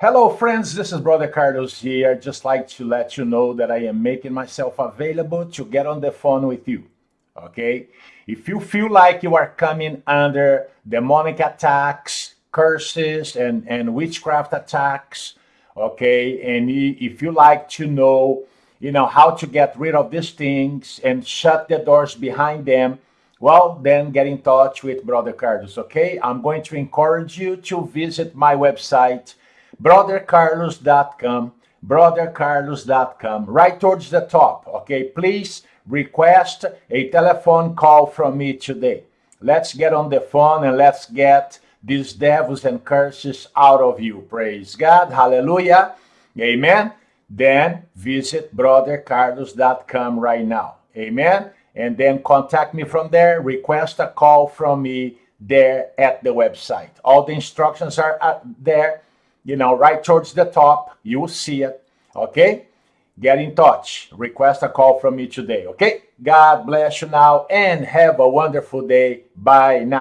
Hello, friends. This is Brother Carlos here. I'd just like to let you know that I am making myself available to get on the phone with you. Okay? If you feel like you are coming under demonic attacks, curses, and, and witchcraft attacks, okay, and if you like to know, you know, how to get rid of these things and shut the doors behind them, well, then get in touch with Brother Carlos, okay? I'm going to encourage you to visit my website, brothercarlos.com, brothercarlos.com, right towards the top, okay? Please request a telephone call from me today. Let's get on the phone and let's get these devils and curses out of you. Praise God. Hallelujah. Amen. Then visit brothercarlos.com right now. Amen. And then contact me from there. Request a call from me there at the website. All the instructions are uh, there you know, right towards the top. You will see it. Okay? Get in touch. Request a call from me today. Okay? God bless you now and have a wonderful day. Bye now.